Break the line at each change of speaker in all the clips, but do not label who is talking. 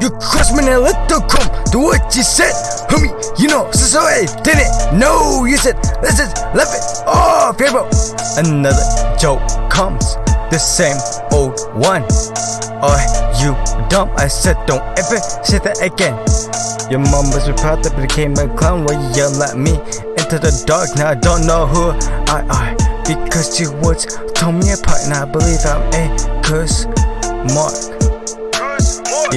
You cross me now, let the come. Do what you said, homie. You know, so so I didn't No, You said, let's just left it oh, off, yeah, bro. Another joke comes, the same old one. Are you dumb? I said, don't ever say that again. Your mom was proud that became a clown while you yell at me into the dark. Now I don't know who I are because you words told me apart. Now I believe I'm a curse mark.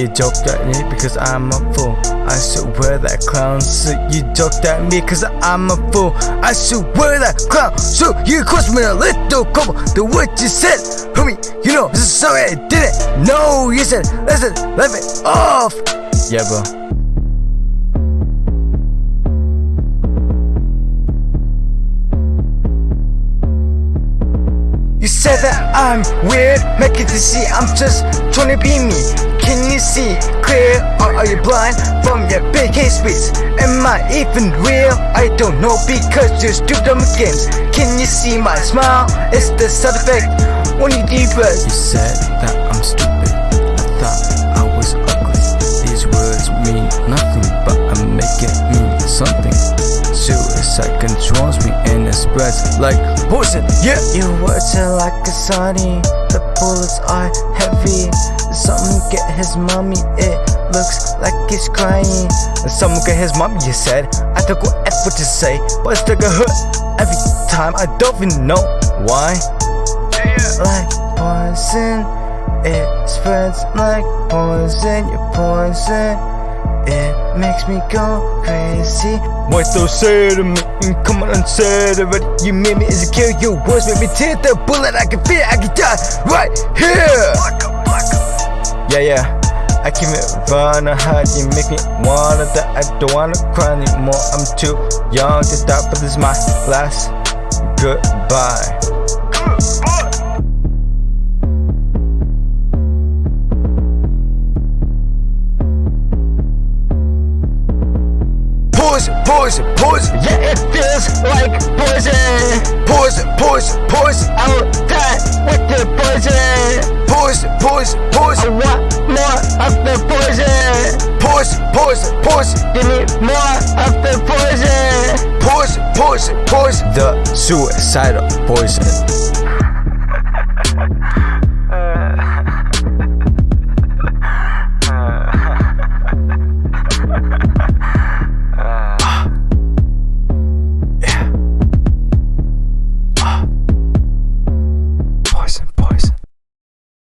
You joked at me because I'm a fool. I should wear that clown suit. You joked at me because I'm a fool. I should wear that clown suit. You cost me a little couple. The what you said, homie. You know, this is sorry I didn't know. You said, listen, let it off. Yeah, bro. You said that I'm weird, make it to see I'm just trying to be me. Can you see clear or are you blind from your big hate speech? Am I even real? I don't know because you're stupid on games. Can you see my smile? It's the side effect when you deeper. You said that I'm stupid. I thought I was ugly. These words mean nothing, like poison. Yeah, your words are like a sardine. The bullets are heavy. Something get his mommy. It looks like he's crying. Someone get his mommy. You said I F what to say, but it's like a hurt every time. I don't even know why. Like poison, it spreads like poison. You're poison. Makes me go crazy. What they'll say to me, and come on and say it already. You made me insecure, your words made me tear the bullet. I can feel I can die right here. Yeah, yeah. I keep it running hard, you make me wanna die. I don't wanna cry anymore. I'm too young to die, but this is my last goodbye. Poison, poison, poison,
Yeah, it feels like poison.
poison, poison, poison,
I'll die with the poison.
poison, poison, poison.
I want more of the poison.
poison, poison, poison.
Give me more of the poison.
Poison, poison, poison. The suicidal poison.